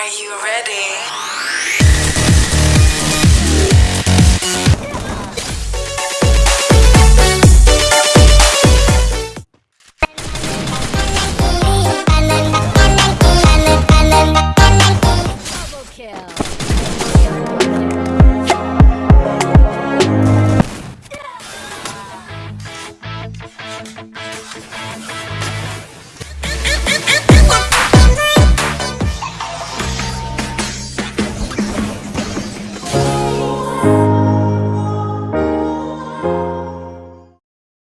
Are you ready?